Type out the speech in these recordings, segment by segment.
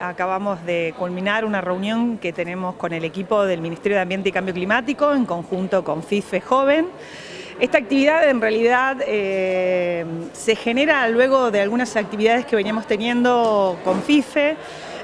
Acabamos de culminar una reunión que tenemos con el equipo del Ministerio de Ambiente y Cambio Climático en conjunto con FIFE Joven. Esta actividad en realidad eh, se genera luego de algunas actividades que veníamos teniendo con FIFE,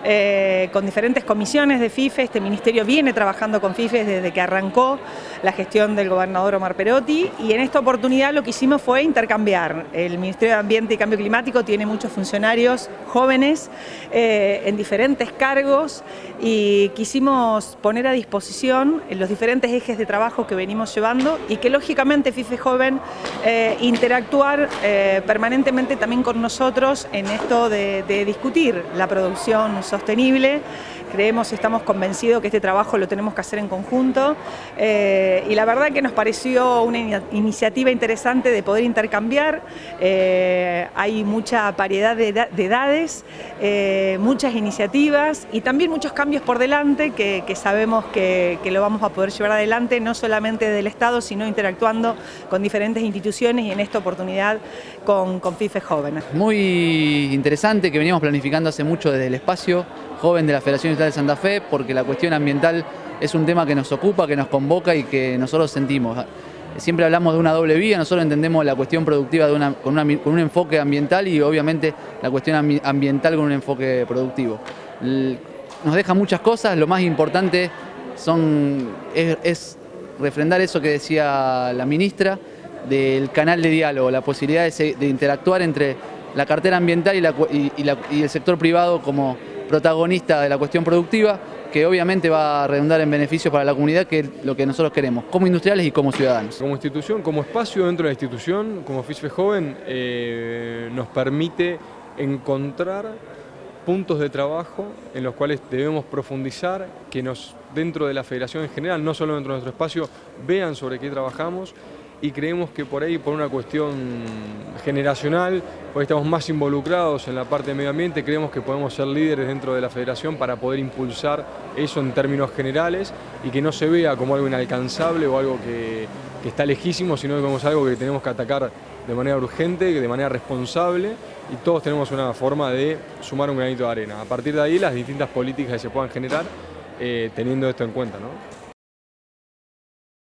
eh, con diferentes comisiones de FIFE. Este ministerio viene trabajando con FIFE desde que arrancó la gestión del gobernador Omar Perotti y en esta oportunidad lo que hicimos fue intercambiar. El Ministerio de Ambiente y Cambio Climático tiene muchos funcionarios jóvenes eh, en diferentes cargos y quisimos poner a disposición los diferentes ejes de trabajo que venimos llevando y que lógicamente FIFE Joven eh, interactuar permanentemente también con nosotros en esto de, de discutir la producción sostenible. Creemos, estamos convencidos que este trabajo lo tenemos que hacer en conjunto eh, y la verdad que nos pareció una iniciativa interesante de poder intercambiar. Eh, hay mucha variedad de, edades, eh, muchas iniciativas y también muchos cambios por delante que, sabemos que, lo vamos a poder llevar adelante no solamente del Estado, sino interactuando con diferentes instituciones y en esta oportunidad con, con FIFE Jóvenes. Muy interesante que veníamos planificando hace mucho desde el espacio joven de la Federación Industrial de Santa Fe, porque la cuestión ambiental es un tema que nos ocupa, que nos convoca y que nosotros sentimos. Siempre hablamos de una doble vía, nosotros entendemos la cuestión productiva con, un enfoque ambiental y obviamente la cuestión ambiental con un enfoque productivo. Nos deja muchas cosas, lo más importante son, es, refrendar eso que decía la ministra, del canal de diálogo, la posibilidad de, interactuar entre la cartera ambiental y el sector privado como protagonista de la cuestión productiva, que obviamente va a redundar en beneficios para la comunidad, que es lo que nosotros queremos, como industriales y como ciudadanos. Como institución, como espacio dentro de la institución, como FISFE Joven, eh, nos permite encontrar puntos de trabajo en los cuales debemos profundizar, que nos dentro de la federación en general, no solo dentro de nuestro espacio, vean sobre qué trabajamos y creemos que por ahí, por una cuestión generacional, hoy estamos más involucrados en la parte de medio ambiente, creemos que podemos ser líderes dentro de la federación para poder impulsar eso en términos generales y que no se vea como algo inalcanzable o algo que, está lejísimo, sino como algo que tenemos que atacar de manera urgente, de manera responsable y todos tenemos una forma de sumar un granito de arena. A partir de ahí las distintas políticas que se puedan generar eh, teniendo esto en cuenta. ¿no?